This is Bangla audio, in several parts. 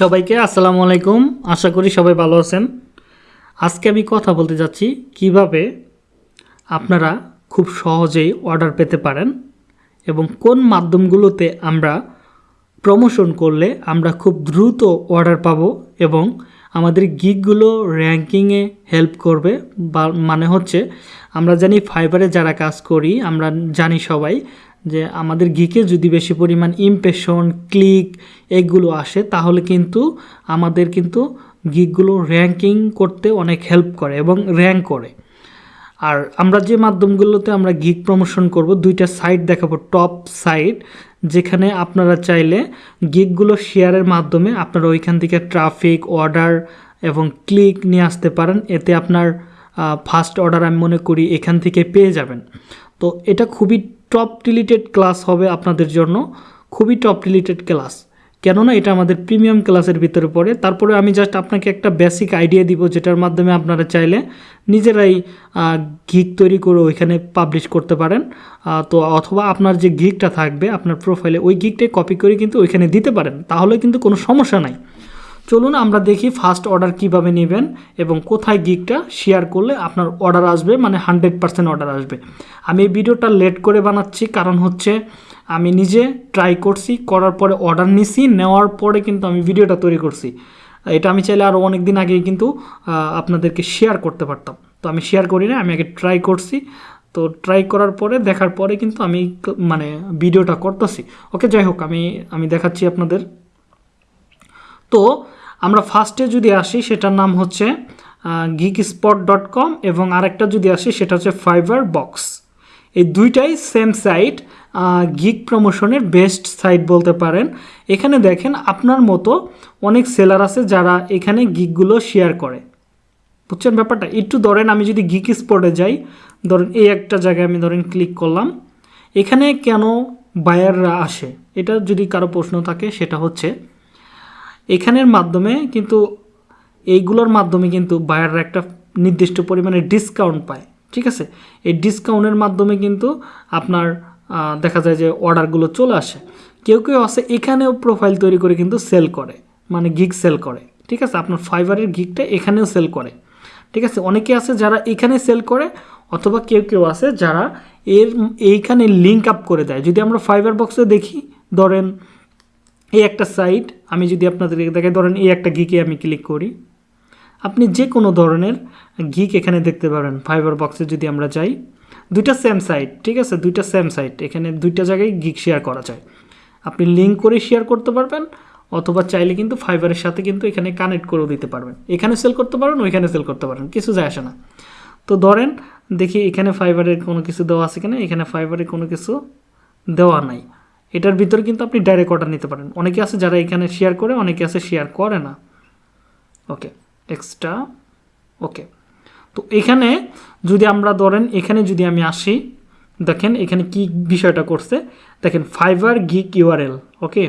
সবাইকে আসসালামু আলাইকুম। আশা করি সবাই ভালো আছেন। আজকে আমি কথা বলতে যাচ্ছি, কীভাবে আপনারা খুব সহজেই অর্ডার পেতে পারেন এবং কোন মাধ্যমগুলোতে আমরা প্রমোশন করলে আমরা খুব দ্রুত অর্ডার পাবো এবং আমাদের গিকগুলো র্যাঙ্কিংয়ে হেল্প করবে বা মানে হচ্ছে আমরা জানি ফাইবারে যারা কাজ করি, আমরা জানি সবাই যে আমাদের গিকে যদি বেশি পরিমাণ ইমপ্রেশন ক্লিক এগুলো আসে, তাহলে কিন্তু আমাদের কিন্তু গিকগুলো র্যাঙ্কিং করতে অনেক হেল্প করে এবং র্যাঙ্ক করে। আর আমরা যে মাধ্যমগুলোতে আমরা গিক প্রমোশন করব, দুইটা সাইট দেখাবো টপ সাইট যেখানে আপনারা চাইলে গিগগুলো শেয়ারের মাধ্যমে আপনারা ওইখান থেকে ট্রাফিক অর্ডার এবং ক্লিক নিয়ে আসতে পারেন। এতে আপনার ফার্স্ট অর্ডার আমি মনে করি এখান থেকে পেয়ে যাবেন। তো এটা খুবই টপ রিলেটেড ক্লাস হবে আপনাদের জন্য। খুবই টপ রিলেটেড ক্লাস কেননা এটা আমাদের প্রিমিয়াম ক্লাসের ভিতরে পড়ে। তারপরে আমি জাস্ট আপনাকে একটা বেসিক আইডিয়া দিব, যেটার মাধ্যমে আপনারা চাইলে নিজেরাই গিক তৈরি করে ওইখানে পাবলিশ করতে পারেন। তো অথবা আপনার যে গিকটা থাকবে, আপনার প্রোফাইলে ওই গিকটাই কপি করে কিন্তু ওইখানে দিতে পারেন। তাহলে কিন্তু কোনো সমস্যা নাই। চলুন আমরা দেখি ফার্স্ট অর্ডার কীভাবে নেবেন এবং কোথায় গিকটা শেয়ার করলে আপনার অর্ডার আসবে মানে হান্ড্রেড পার্সেন্ট অর্ডার আসবে। আমি এই ভিডিওটা লেট করে বানাচ্ছি, কারণ হচ্ছে আমি নিজে ট্রাই করছি, করার পরে অর্ডার নিছি, নেওয়ার পরে কিন্তু আমি ভিডিওটা তৈরি করছি। এটা আমি চাইলে আরও অনেক দিন আগেই কিন্তু আপনাদেরকে শেয়ার করতে পারতাম। তো আমি শেয়ার করি না, আমি আগে ট্রাই করছি। তো ট্রাই করার পরে, দেখার পরে কিন্তু আমি মানে ভিডিওটা করতেছি। ওকে যাই হোক, আমি আমি দেখাচ্ছি আপনাদের। তো আমরা ফার্স্টে যদি আসি, সেটার নাম হচ্ছে গিক স্পট ডট কম এবং আরেকটা যদি আসি, সেটা হচ্ছে ফাইবার বক্স এই দুইটাই সেম সাইট গিক প্রমোশনের বেস্ট সাইট বলতে পারেন। এখানে দেখেন, আপনার মতো অনেক সেলার আছে যারা এখানে গিকগুলো শেয়ার করে। বুঝছেন ব্যাপারটা? একটু ধরেন, আমি যদি গিক স্পটে যাই, ধরেন এই একটা জায়গায় আমি ধরেন ক্লিক করলাম। এখানে কেন বায়াররা আসে? এটা যদি কারও প্রশ্ন থাকে, সেটা হচ্ছে এখানের মাধ্যমে কিন্তু এইগুলোর মাধ্যমে কিন্তু বায়াররা একটা নির্দিষ্ট পরিমাণে ডিসকাউন্ট পায়, ঠিক আছে? এই ডিসকাউন্টের মাধ্যমে কিন্তু আপনার দেখা যায় যে অর্ডারগুলো চলে আসে। কেউ কেউ আছে, এখানেও প্রোফাইল তৈরি করে কিন্তু সেল করে মানে গিগ সেল করে, ঠিক আছে? আপনার ফাইবারের গিগটা এখানেও সেল করে, ঠিক আছে? অনেকে আছে যারা এখানে সেল করে, অথবা কেউ কেউ আছে যারা এর, এইখানে লিঙ্ক আপ করে দেয়। যদি আমরা ফাইবার বক্সে দেখি, ধরেন এই একটা সাইট আমি যদি আপনাদেরকে দেখাই, ধরেন এই একটা গিকে আমি ক্লিক করি। আপনি যে কোনো ধরনের গিক এখানে দেখতে পারেন ফাইবার বক্সে যদি আমরা যাই, দুইটা সেম সাইট ঠিক আছে? দুইটা সেম সাইট এখানে দুইটা জায়গায় গিক শেয়ার করা যায়। আপনি লিঙ্ক করে শেয়ার করতে পারবেন, অথবা চাইলে কিন্তু ফাইবারের সাথে কিন্তু এখানে কানেক্ট করেও দিতে পারবেন। এখানে সেল করতে পারেন ওইখানে সেল করতে পারেন কিছু যায় আসে না। তো ধরেন, দেখি এখানে ফাইবারের কোনো কিছু দেওয়া আছে কিনা? এখানে ফাইবারের কোনো কিছু দেওয়া নাই। এটার ভিতরে কিন্তু আপনি ডাইরেক্ট অর্ডার নিতে পারেন। অনেকে আছে যারা এখানে শেয়ার করে, অনেকে আছে শেয়ার করে না। ওকে এক্সট্রা ওকে তো এখানে যদি আমরা ধরেন, এখানে যদি আমি আসি, দেখেন এখানে কি বিষয়টা করছে। দেখেন ফাইবার গিক ইউআরএল ওকে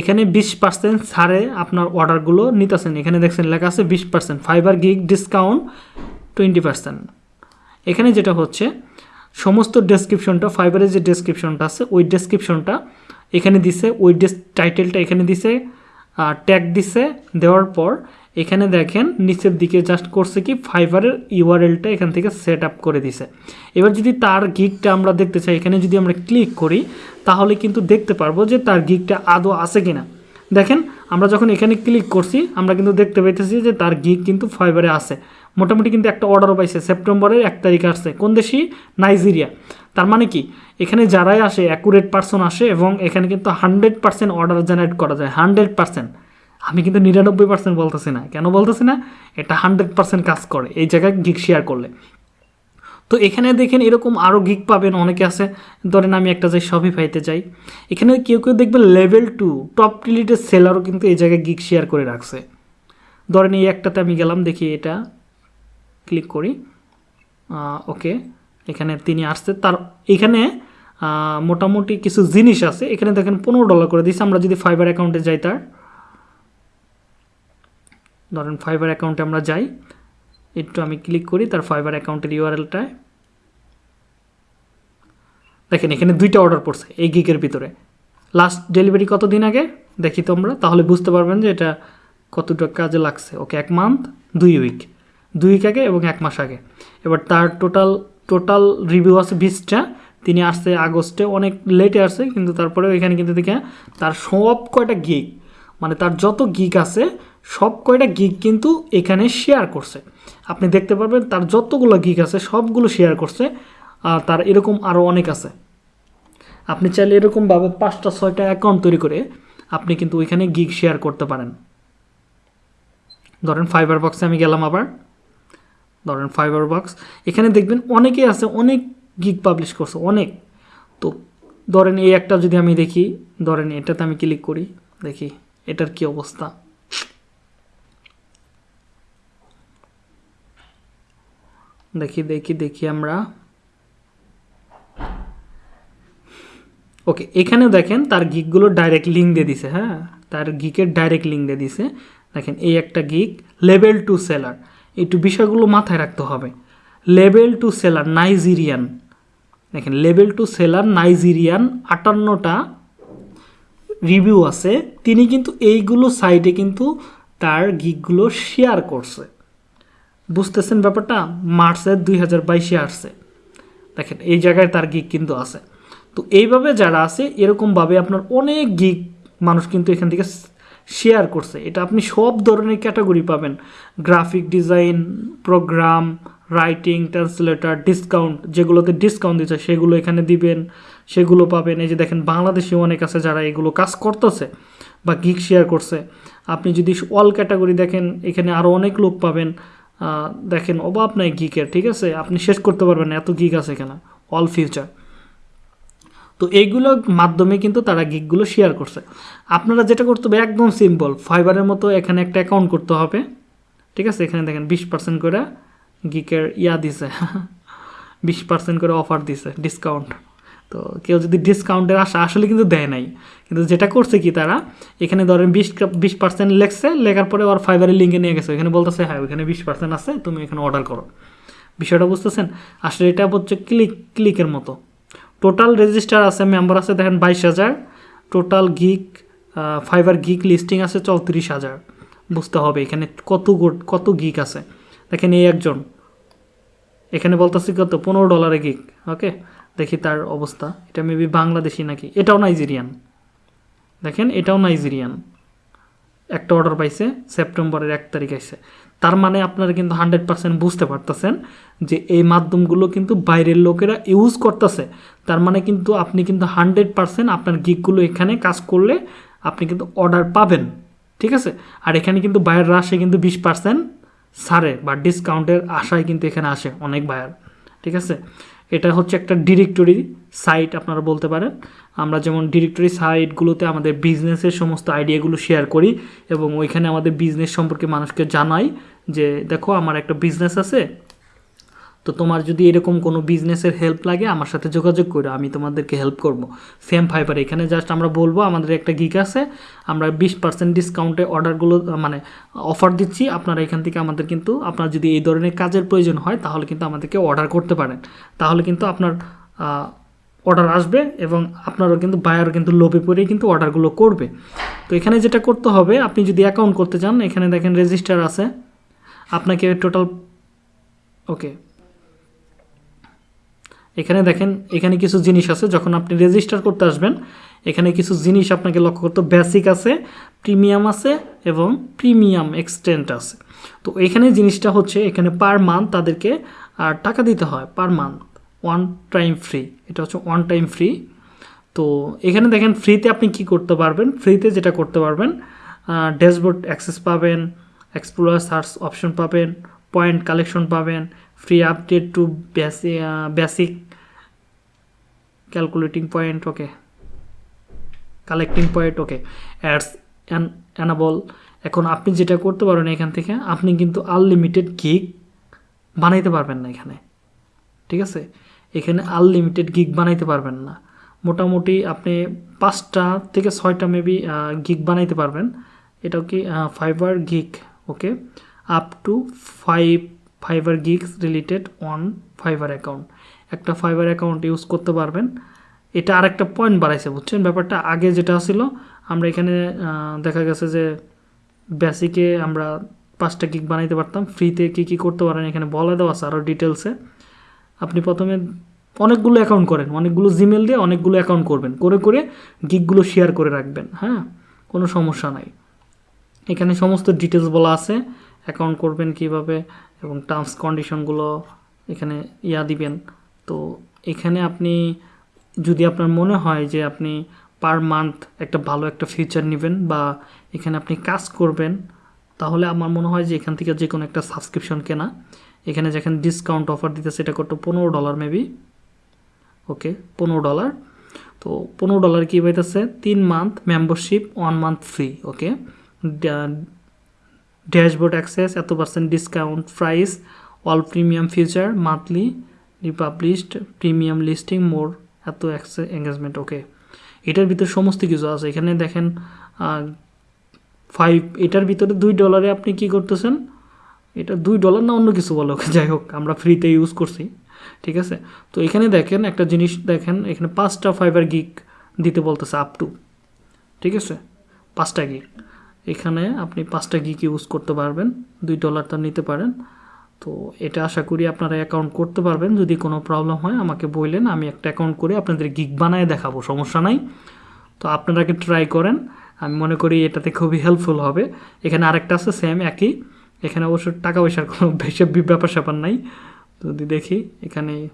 এখানে বিশ পার্সেন্ট ছাড়ে আপনার অর্ডারগুলো নিতেছেন। এখানে দেখছেন লেখা আছে বিশ percent Fiverr gig discount twenty percent এখানে যেটা হচ্ছে সমস্ত ডেসক্রিপশনটা ফাইবারের যে ডেসক্রিপশনটা আছে, ওই ডেসক্রিপশনটা এখানে দিছে, ওই ডেস টাইটেলটা এখানে দিছে ট্যাগ দিছে, দেওয়ার পর এখানে দেখেন নিচের দিকে জাস্ট করছে কি ফাইবারের ইউআরএলটা এখান থেকে সেট আপ করে দিছে। এবার যদি তার গিকটা আমরা দেখতে চাই, এখানে যদি আমরা ক্লিক করি, তাহলে কিন্তু দেখতে পারব যে তার গিকটা আদৌ আছে কিনা। দেখেন, আমরা যখন এখানে ক্লিক করছি, আমরা কিন্তু দেখতে পাইতেছি যে তার গিক কিন্তু ফাইবারে আছে। মোটামুটি কিন্তু একটা অর্ডারও পাইছে। সেপ্টেম্বরের এক তারিখ আসছে। কোন দেশি? নাইজেরিয়া। তার মানে কি? এখানে যারাই আসে অ্যাকুরেট পার্সন আসে এবং এখানে কিন্তু হান্ড্রেড পার্সেন্ট অর্ডার জেনারেট করা যায়। হান্ড্রেড পার্সেন্ট আমি কিন্তু নিরানব্বই পার্সেন্ট বলতেছি না। কেন বলতেছি না? এটা হান্ড্রেড পার্সেন্ট কাজ করে। এই জায়গায় গিক শেয়ার করলে। তো এখানে দেখেন এরকম আরও গিক পাবেন অনেকে আছে। ধরেন আমি একটা যাই শপিফাইতে যাই। এখানে কেউ কেউ দেখবেন লেভেল টু টপ রিলেটেড সেলারও কিন্তু এই জায়গায় গিক শেয়ার করে রাখছে। ধরেন এই একটাতে আমি গেলাম, দেখি এটা ক্লিক করি। ওকে, এখানে তিনি আসছে। তার, এখানে মোটামুটি কিছু জিনিস আছে। এখানে দেখেন পনেরো ডলার করে দিচ্ছে আমরা যদি ফাইবার অ্যাকাউন্টে যাই তার, ধরেন ফাইবার অ্যাকাউন্টে আমরা যাই, একটু আমি ক্লিক করি তার ফাইবার অ্যাকাউন্টের ইউআরএলটায় দেখেন এখানে দুইটা অর্ডার পড়ছে এই গিকের ভিতরে। লাস্ট ডেলিভারি কত দিন আগে? দেখি তোমরা। তাহলে বুঝতে পারবেন যে এটা কতটা কাজে লাগছে। ওকে, এক মান্থ দুই উইক দুই আগে এবং এক মাস আগে। এবার তার টোটাল টোটাল রিভিউ আছে বিশটা। তিনি আসছে আগস্টে, অনেক লেটে আসছে, কিন্তু তারপরে এখানে কিন্তু দেখে তার সব কয়টা গিগ মানে তার যত গিক আছে, সব কয়টা গিক কিন্তু এখানে শেয়ার করছে। আপনি দেখতে পারবেন তার যতগুলো গিক আছে, সবগুলো শেয়ার করছে, আর তার এরকম আরও অনেক আছে। আপনি চাইলে এরকমভাবে পাঁচটা, ছয়টা অ্যাকাউন্ট তৈরি করে আপনি কিন্তু ওইখানে গিগ শেয়ার করতে পারেন। ধরেন ফাইবার বক্সে আমি গেলাম আবার। ধরেন ফাইবার বক্স এখানে দেখবেন অনেকেই আছে, অনেক গিগ পাবলিশ করছে, অনেক। তো ধরেন এই একটা যদি আমি দেখি, ধরেন এটাতে আমি ক্লিক করি, দেখি এটার কি অবস্থা। দেখি দেখি দেখি আমরা। ওকে এখানে দেখেন তার গিকগুলো ডাইরেক্ট লিঙ্ক দিয়ে দিছে হ্যাঁ? তার গিকের ডাইরেক্ট লিঙ্ক দিয়ে দিছে। দেখেন এই একটা গিক লেভেল টু সেলার একটু বিষয়গুলো মাথায় রাখতে হবে। Level two seller Nigerian. দেখেন লেভেল টু সেলার নাইজেরিয়ান আটান্নটা রিভিউ আছে। তিনি কিন্তু এইগুলো সাইটে কিন্তু তার গিকগুলো শেয়ার করছে। বুঝতেছেন ব্যাপারটা? মার্চের দুই হাজার বাইশে আসছে। দেখেন, এই জায়গায় তার গিক কিন্তু আছে। তো এইভাবে যারা আছে, এরকমভাবে আপনার অনেক গিক মানুষ কিন্তু এখান থেকে শেয়ার করছে। এটা আপনি সব ধরনের ক্যাটাগরি পাবেন। Graphic design program writing translator discount যেগুলোতে ডিসকাউন্ট দিচ্ছে সেগুলো এখানে দিবেন, সেগুলো পাবেন। এই যে দেখেন, বাংলাদেশে অনেক আছে যারা এগুলো কাজ করতেছে বা গিক শেয়ার করছে। আপনি যদি অল ক্যাটাগরি দেখেন, এখানে আরও অনেক লোক পাবেন। দেখেন, অভাব নাই গিকের ঠিক আছে? আপনি শেষ করতে পারবেন এত গিক আছে এখানে। অল ফিউচার তো এইগুলোর মাধ্যমে কিন্তু তারা গিকগুলো শেয়ার করছে। আপনারা যেটা করতে হবে, একদম সিম্পল ফাইবারের মতো এখানে একটা অ্যাকাউন্ট করতে হবে। ঠিক আছে? এখানে দেখেন বিশ পার্সেন্ট করে গিকের ইয়া দিছে। বিশ পার্সেন্ট করে অফার দিছে ডিসকাউন্ট তো কেউ যদি ডিসকাউন্টের আশা আসলে কিন্তু দেয় নাই। কিন্তু যেটা করছে কি তারা, এখানে ধরেন বিশ বিশ পার্সেন্ট লেখছে, লেখার পরে ওর ফাইবারের লিঙ্কে নিয়ে গেছে। এখানে বলতেছে হ্যাঁ ওখানে বিশ পার্সেন্ট আছে, তুমি এখানে অর্ডার করো। বিষয়টা বুঝতেছেন? আসলে এটা হচ্ছে ক্লিক ক্লিকের মতো। টোটাল রেজিস্টার আছে মেম্বার আছে, দেখেন বাইশ হাজার। Total gig Fiverr gig listing আছে চৌত্রিশ হাজার। বুঝতে হবে এখানে কত কত গিক আছে। দেখেন এই একজন। এখানে বলতেছি কত? পনেরো ডলারে গিক ওকে দেখি তার অবস্থা। এটা মেবি বাংলাদেশি নাকি? এটাও নাইজেরিয়ান দেখেন এটাও নাইজেরিয়ান একটা অর্ডার পাইছে সেপ্টেম্বরের এক তারিখ আসছে তার মানে আপনারা কিন্তু হান্ড্রেড পার্সেন্ট বুঝতে পারতেছেন যে এই মাধ্যমগুলো কিন্তু বাইরের লোকেরা ইউজ করতেছে। তার মানে কিন্তু আপনি কিন্তু হান্ড্রেড পার্সেন্ট আপনার গিকগুলো এখানে কাজ করলে আপনি কিন্তু অর্ডার পাবেন। ঠিক আছে? আর এখানে কিন্তু বাইরের আসে কিন্তু বিশ পার্সেন্ট ছাড়ে বা ডিসকাউন্টের আশায় কিন্তু এখানে আসে অনেক বায়ার। ঠিক আছে? এটা হচ্ছে একটা ডিরেক্টরি সাইট আপনারা বলতে পারেন। আমরা যেমন ডিরেক্টরি সাইটগুলোতে আমাদের বিজনেসের সমস্ত আইডিয়াগুলো শেয়ার করি এবং ওইখানে আমাদের বিজনেস সম্পর্কে মানুষকে জানাই। যে দেখো আমার একটা বিজনেস আছে, তো তোমার যদি এরকম কোনো বিজনেসের হেল্প লাগে, আমার সাথে যোগাযোগ করো, আমি তোমাদেরকে হেল্প করব। সেম ফাইবার এখানে জাস্ট আমরা বলব, আমাদের একটা গিক আছে, আমরা বিশ পার্সেন্ট ডিসকাউন্টে অর্ডারগুলো মানে অফার দিচ্ছি, আপনারা এখান থেকে আমাদের কিন্তু, আপনার যদি এই ধরনের কাজের প্রয়োজন হয়, তাহলে কিন্তু আমাদেরকে অর্ডার করতে পারেন। তাহলে কিন্তু আপনার অর্ডার আসবে এবং আপনারও কিন্তু বায়ারও কিন্তু লোভে পড়েই কিন্তু অর্ডারগুলো করবে। তো এখানে যেটা করতে হবে, আপনি যদি অ্যাকাউন্ট করতে চান, এখানে দেখেন রেজিস্টার আছে। আপনাকে টোটাল ওকে এখানে দেখেন, এখানে কিছু জিনিস আছে, যখন আপনি রেজিস্টার করতে আসবেন, এখানে কিছু জিনিস আপনাকে লক্ষ্য করতে বেসিক আছে প্রিমিয়াম আছে এবং প্রিমিয়াম এক্সটেন্ট আছে। তো এখানে জিনিসটা হচ্ছে, এখানে পার মান্থ তাদেরকে আর টাকা দিতে হয় per month one time free এটা হচ্ছে ওয়ান টাইম ফ্রি তো এখানে দেখেন ফ্রিতে আপনি কি করতে পারবেন? ফ্রিতে যেটা করতে পারবেন ড্যাশবোর্ড অ্যাক্সেস পাবেন এক্সপ্লোর সার্চ অপশন পাবেন পয়েন্ট কালেকশন পাবেন free update to basic calculating point okay collecting point okay ads enable এখন আপনি যেটা করতে পারেন এখান থেকে, আপনি কিন্তু আনলিমিটেড গিগ বানাইতে পারবেন না এখানে। ঠিক আছে? এখানে আনলিমিটেড গিগ বানাইতে পারবেন না। মোটামুটি আপনি পাঁচটা থেকে ছয়টা মেবি গিগ বানাইতে পারবেন। এটাও কি Fiverr gig okay up to five Fiverr gigs related on Fiverr account একটা ফাইবার অ্যাকাউন্ট ইউজ করতে পারবেন এটা আরেকটা পয়েন্ট বাড়াইছে বুঝছেন? ব্যাপারটা আগে যেটা ছিল, আমরা এখানে দেখা গেছে যে বেসিকে আমরা পাঁচটা গিগ বানাইতে পারতাম। ফ্রিতে কী কী করতে পারেন এখানে বলে দেওয়া আছে আরও ডিটেলসে আপনি প্রথমে অনেকগুলো অ্যাকাউন্ট করেন। অনেকগুলো জিমেল দিয়ে অনেকগুলো অ্যাকাউন্ট করবেন। করে করে গিগগুলো শেয়ার করে রাখবেন। হ্যাঁ? কোনো সমস্যা নাই। এখানে সমস্ত ডিটেলস বলা আছে। অ্যাকাউন্ট করবেন কীভাবে এবং টার্মস কন্ডিশনগুলো এখানে ইয়া দিবেন। তো এখানে আপনি, যদি আপনার মনে হয় যে আপনি পার মান্থ একটা ভালো একটা ফিউচার নেবেন বা এখানে আপনি কাজ করবেন, তাহলে আমার মনে হয় যে এখান থেকে যে কোনো একটা সাবস্ক্রিপশন কেনা। এখানে যেখানে ডিসকাউন্ট অফার দিতেছে, এটা করতে পনেরো ডলার মেবি ওকে পনেরো ডলার তো পনেরো ডলার কী পাইতেছে? তিন month membership one month free okay dashboard access, এত percent discount price all premium feature monthly republished premium listing more এত এঙ্গেজমেন্ট ওকে এটার ভিতরে সমস্ত কিছু আছে। এখানে দেখেন ফাইভ এটার ভিতরে দুই ডলারে আপনি কি করতেছেন? এটা দুই ডলার না অন্য কিছু বলো, যাই হোক, আমরা ফ্রিতে ইউজ করছি, ঠিক আছে? তো এখানে দেখেন, একটা জিনিস দেখেন, এখানে পাঁচটা ফাইবার গিক দিতে বলতেছে আপ টু ঠিক আছে? পাঁচটা গিগ এখানে আপনি পাঁচটা গিক ইউজ করতে পারবেন, দুই ডলারটা নিতে পারেন। তো এটা আশা করি আপনারা অ্যাকাউন্ট করতে পারবেন, যদি কোনো প্রবলেম হয় আমাকে বললেন, আমি একটা অ্যাকাউন্ট করে আপনাদের গিক বানায় দেখাবো, সমস্যা নাই। তো আপনারা আগে ট্রাই করেন, আমি মনে করি এটাতে খুবই হেল্পফুল হবে। এখানে আরেকটা আছে সেম একই। এখানে অবশ্য টাকা পয়সার কোনো বেশি ব্যাপার স্যাপার নাই। যদি দেখি, এখানে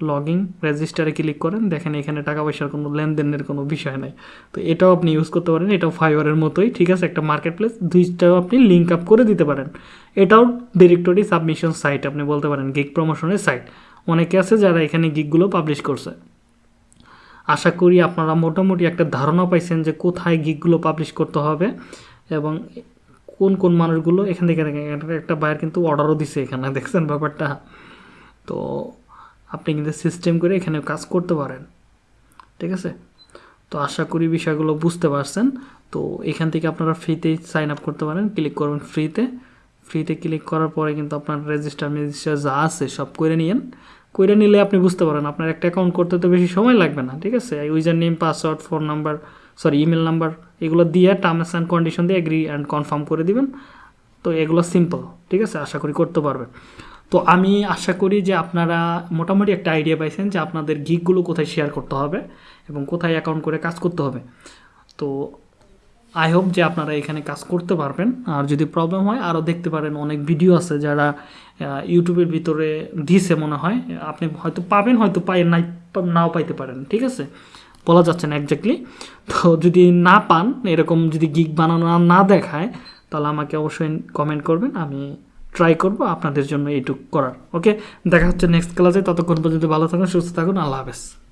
লগিং রেজিস্টারে ক্লিক করেন, দেখেন এখানে টাকা পয়সার কোনো লেনদেনের কোনো বিষয় নাই। তো এটাও আপনি ইউজ করতে পারেন, এটাও ফাইবারের মতোই, ঠিক আছে? একটা মার্কেট প্লেস দুইটাও আপনি লিঙ্ক আপ করে দিতে পারেন। এটাও ডিরেক্টরি সাবমিশন সাইট আপনি বলতে পারেন গিগ প্রমোশনের সাইট অনেকে আছে যারা এখানে গিগগুলো পাবলিশ করছে। আশা করি আপনারা মোটামুটি একটা ধারণা পাইছেন যে কোথায় গিগগুলো পাবলিশ করতে হবে এবং কোন কোন মানুষগুলো এখান থেকে একটা বাইর কিন্তু অর্ডারও দিছে এখানে, দেখছেন ব্যাপারটা? তো আপনি কিন্তু সিস্টেম করে এখানে কাজ করতে পারেন। ঠিক আছে? তো আশা করি বিষয়গুলো বুঝতে পারছেন। তো এখান থেকে আপনারা ফ্রিতেই সাইন আপ করতে পারেন। ক্লিক করবেন ফ্রিতে ফ্রিতে ক্লিক করার পরে কিন্তু আপনার রেজিস্টার মেজিস্টার যা আছে সব করে নিয়েন। করে নিলে আপনি বুঝতে পারেন, আপনার একটা অ্যাকাউন্ট করতে তো বেশি সময় লাগবে না। ঠিক আছে? User name password phone number sorry email number এগুলো দিয়ে টার্মস অ্যান্ড কন্ডিশন দিয়ে এগ্রি অ্যান্ড কনফার্ম করে দিবেন। তো এগুলো সিম্পল ঠিক আছে? আশা করি করতে পারবেন। তো আমি আশা করি যে আপনারা মোটামুটি একটা আইডিয়া পাইছেন যে আপনাদের গিকগুলো কোথায় শেয়ার করতে হবে এবং কোথায় অ্যাকাউন্ট করে কাজ করতে হবে। তো আই হোপ যে আপনারা এখানে কাজ করতে পারবেন। আর যদি প্রবলেম হয় আরও দেখতে পারেন অনেক ভিডিও আছে যারা ইউটিউবের ভিতরে দিছে মনে হয়। আপনি হয়তো পাবেন, হয়তো পাই নাই, নাও পাইতে পারেন, ঠিক আছে? বলা যাচ্ছে না একজাক্টলি তো যদি না পান, এরকম যদি গিগ বানানো না দেখায়, তাহলে আমাকে অবশ্যই কমেন্ট করবেন। আমি ট্রাই করব, আপনাদের জন্য এইটুক করার। ওকে দেখা হচ্ছে নেক্সট ক্লাসে ততক্ষণ পর্যন্ত ভালো থাকুন, সুস্থ থাকুন। আল্লাহ হাফেজ।